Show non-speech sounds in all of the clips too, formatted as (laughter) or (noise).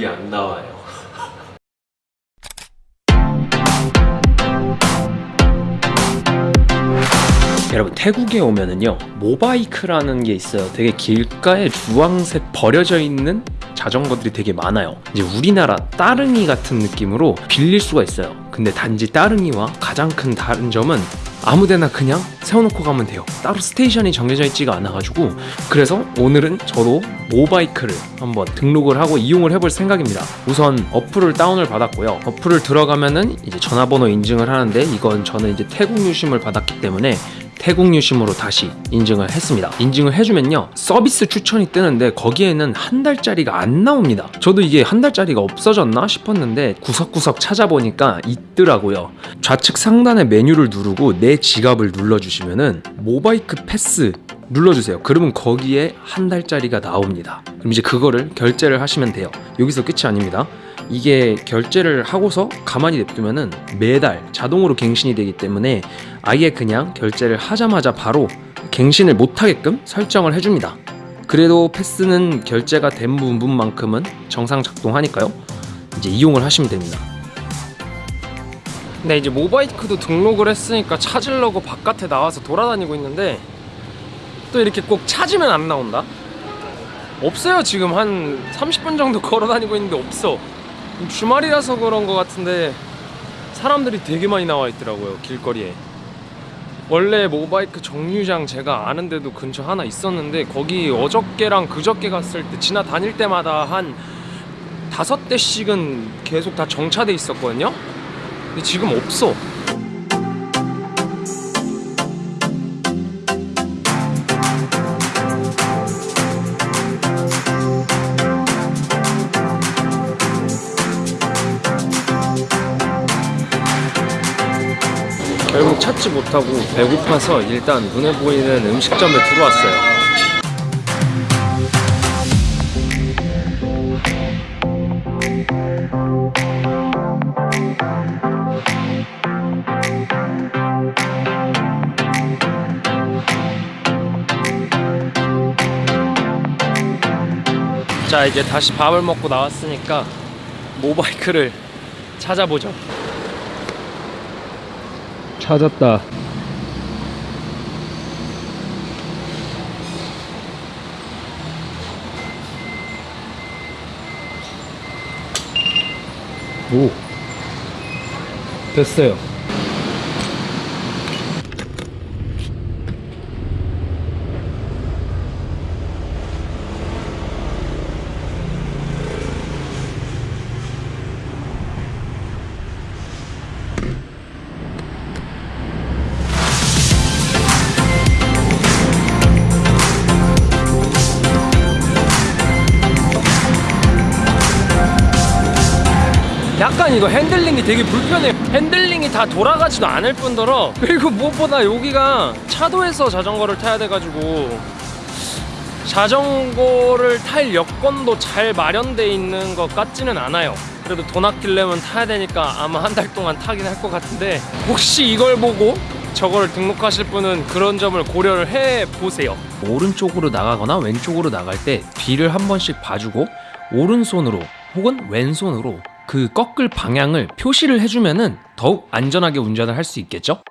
물이 안 나와요. (laughs) 여러분 태국에 오면은요 모바이크라는 게 있어요 되게 길가에 주황색 버려져 있는 자전거들이 되게 많아요. 이제 우리나라 따릉이 같은 느낌으로 빌릴 수가 있어요. 근데 단지 따릉이와 가장 큰 다른 점은 아무데나 그냥 세워놓고 가면 돼요. 따로 스테이션이 정해져 있지가 않아가지고. 그래서 오늘은 저도 모바이크를 한번 등록을 하고 이용을 해볼 생각입니다. 우선 어플을 다운을 받았고요. 어플을 들어가면은 이제 전화번호 인증을 하는데 이건 저는 이제 태국 유심을 받았기 때문에 태국 유심으로 다시 인증을 했습니다. 인증을 해주면요 서비스 추천이 뜨는데 거기에는 한 달짜리가 안 나옵니다. 저도 이게 한 달짜리가 없어졌나 싶었는데 구석구석 찾아보니까 있더라고요. 좌측 상단의 메뉴를 누르고 내 지갑을 눌러주시면은 모바이크 패스 눌러주세요 그러면 거기에 한 달짜리가 나옵니다 그럼 이제 그거를 결제를 하시면 돼요 여기서 끝이 아닙니다 이게 결제를 하고서 가만히 냅두면 은 매달 자동으로 갱신이 되기 때문에 아예 그냥 결제를 하자마자 바로 갱신을 못하게끔 설정을 해줍니다. 그래도 패스는 결제가 된 부분만큼은 정상 작동하니까요. 이제 이용을 하시면 됩니다. 네 이제 모바이크도 등록을 했으니까 찾으려고 바깥에 나와서 돌아다니고 있는데 또 이렇게 꼭 찾으면 안 나온다? 없어요 지금. 한 30분 정도 (laughs) 걸어 다니고 있는데 없어. 주말이라서 그런 것 같은데 사람들이 되게 많이 나와 있더라고요 길거리에. 원래 모바이크 정류장 제가 아는 데도 근처 하나 있었는데 거기 어저께랑 그저께 갔을 때 지나다닐 때마다 한 다섯 대씩은 계속 다 정차돼 있었거든요? 근데 지금 없어 결국 찾지 못하고 배고파서 일단 눈에 보이는 음식점에 들어왔어요. 자 이제 다시 밥을 먹고 나왔으니까 모바이크를 찾아보죠. 찾았다. 오. 됐어요. 약간 이거 핸들링이 되게 불편해요. 핸들링이 다 돌아가지도 않을 뿐더러 그리고 무엇보다 여기가 차도에서 자전거를 타야 돼가지고 자전거를 탈 여건도 잘 마련돼 있는 것 같지는 않아요. 그래도 돈 아끼려면 타야 되니까 아마 한 달 동안 타긴 할 것 같은데 혹시 이걸 보고 저거를 등록하실 분은 그런 점을 고려를 해 보세요. 오른쪽으로 나가거나 왼쪽으로 나갈 때 뒤를 한 번씩 봐주고 오른손으로 혹은 왼손으로 그 꺾을 방향을 표시를 해주면은 더욱 안전하게 운전을 할 수 있겠죠?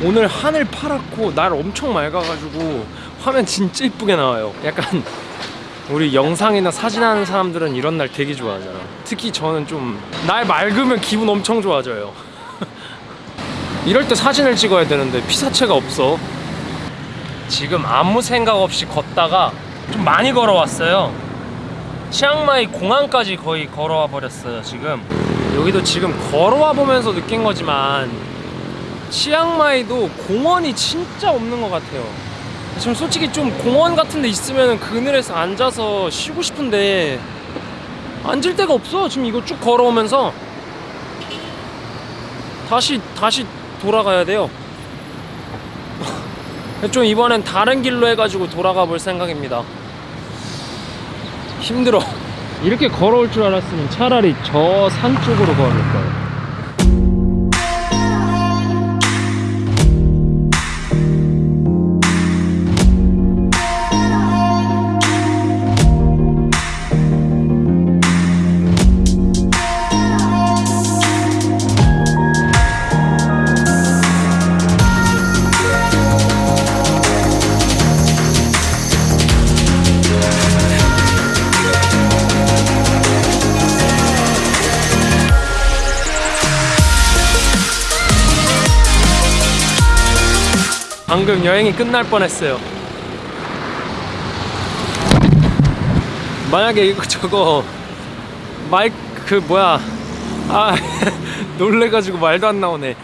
오늘 하늘 파랗고 날 엄청 맑아가지고 화면 진짜 이쁘게 나와요. 약간 우리 영상이나 사진 하는 사람들은 이런 날 되게 좋아하잖아 특히 저는 좀 날 맑으면 기분 엄청 좋아져요. (laughs) 이럴 때 사진을 찍어야 되는데 피사체가 없어. 지금 아무 생각 없이 걷다가 좀 많이 걸어왔어요 치앙마이 공항까지 거의 걸어와 버렸어요 지금. 여기도 지금 걸어와 보면서 느낀 거지만 치앙마이도 공원이 진짜 없는 것 같아요. 지금 솔직히 좀 공원 같은 데 있으면 그늘에서 앉아서 쉬고 싶은데 앉을 데가 없어 지금 이거 쭉 걸어오면서. 다시 다시 돌아가야 돼요. (laughs) 좀 이번엔 다른 길로 해가지고 돌아가 볼 생각입니다 힘들어. 이렇게 걸어올 줄 알았으면 차라리 저 산 쪽으로 걸을 거예요 방금 여행이 끝날 뻔했어요. 만약에 이거 저거 마이크 그 뭐야 아 (laughs) 놀래가지고 말도 안 나오네.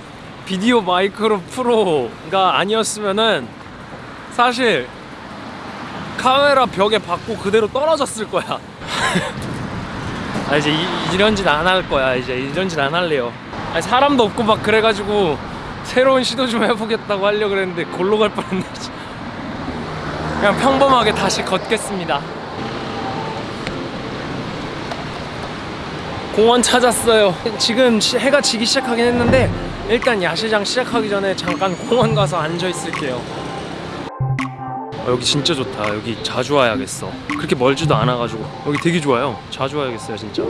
비디오 마이크로 프로가 아니었으면은 사실 카메라 벽에 받고 그대로 떨어졌을 거야. (laughs) 아 이제 이, 런 짓 안 할 거야 이제 이런 짓 안 할래요. 아니, 사람도 없고 막 그래가지고 새로운 시도 좀 해보겠다고 하려고 그랬는데 골로 갈 뻔했네. 그냥 평범하게 다시 걷겠습니다. 공원 찾았어요. 지금 시- 해가 지기 시작하긴 했는데 일단 야시장 시작하기 전에 잠깐 공원 가서 앉아 있을게요. 아, 여기 진짜 좋다. 여기 자주 와야겠어. 그렇게 멀지도 않아가지고 여기 되게 좋아요. 자주 와야겠어요, 진짜.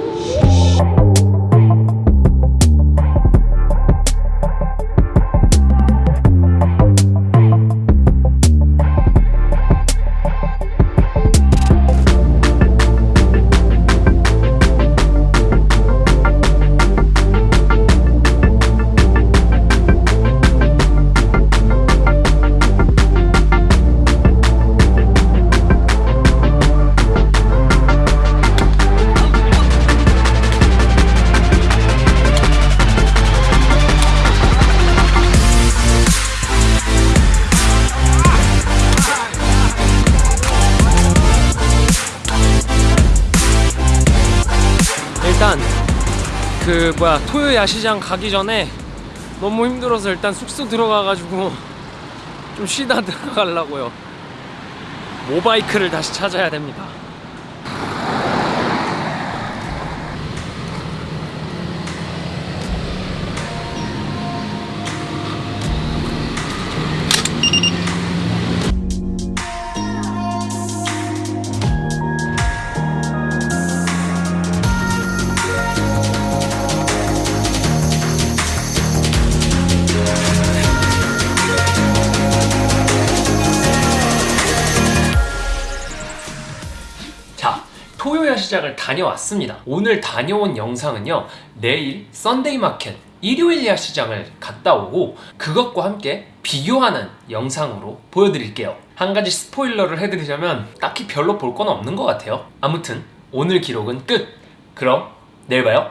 그 뭐야 토요 야시장 가기 전에 너무 힘들어서 일단 숙소 들어가가지고 좀 쉬다 (laughs) 들어가려고요. 모바이크를 다시 찾아야 됩니다. 시장을 다녀왔습니다. 오늘 다녀온 영상은요, 내일 Sunday market, 일요일 야시장을 갔다 오고 그것과 함께 비교하는 영상으로 보여드릴게요. 한 가지 스포일러를 해드리자면 딱히 별로 볼 건 없는 것 같아요. 아무튼 오늘 기록은 끝. 그럼 내일 봐요.